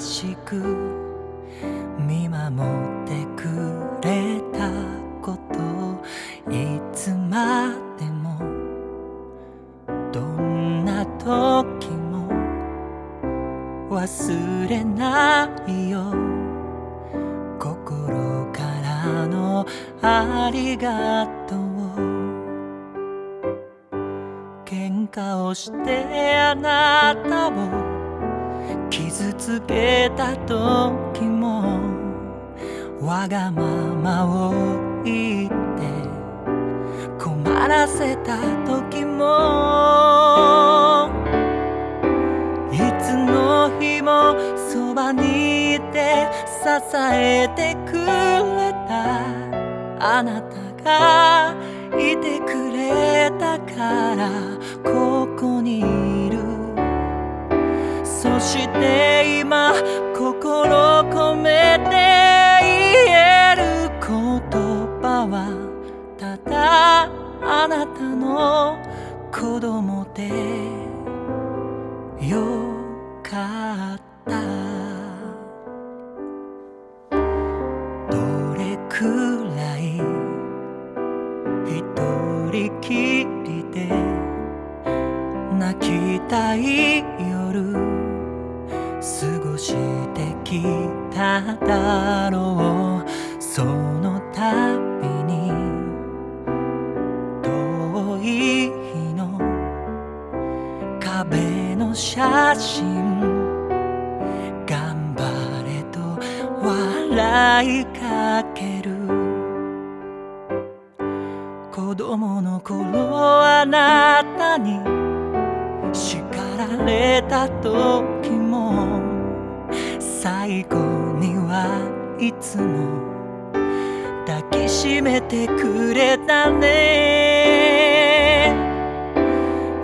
しく見守ってくれたこといつまでもどんな時も忘れないよ。心からのありがとう。喧嘩をしてあなたをつけた時もわがままを言って困らせた時もいつの日もそばにいて支えてくれたあなたがいてくれたからここにいるそして今心込めて言える言葉はただあなた。の子供でよかった。どれくらい一人きりで泣きたい夜。きただろうその度に遠い日の壁の写真。頑張れと笑いかける。子供の頃あなたに叱られた時も。最後にはいつも抱きしめてくれたね。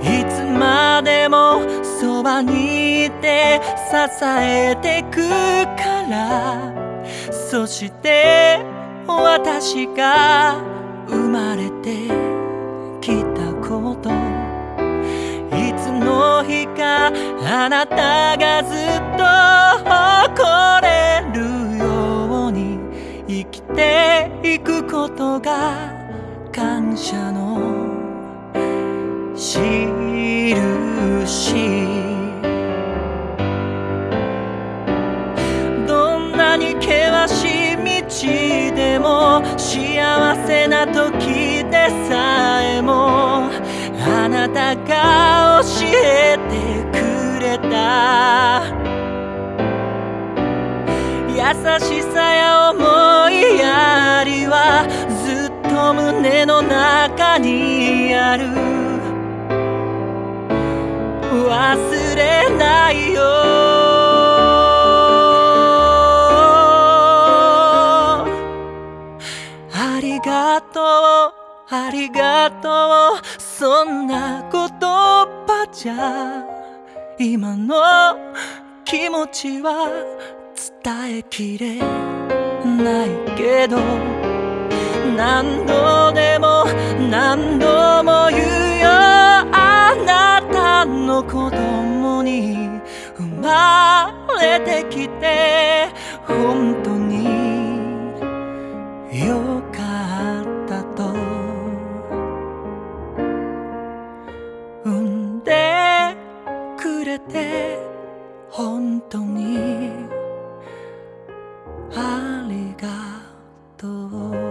いつまでもそばにいて支えてくから。そして私が生まれてきたこと。いつの日かあなたがずっと生きていくことが感謝の印。どんなに険しい道でも幸せな時でさえもあなたが教えてくれた。優しさや思いやりはずっと胸の中にある。忘れないよ。ありがとうありがとう。そんな言葉じゃ今の気持ちは伝えきれないけど何度でも何度も言うよ。あなたの子供に生まれてきて本当によかったと。産んでくれて本当にありがとう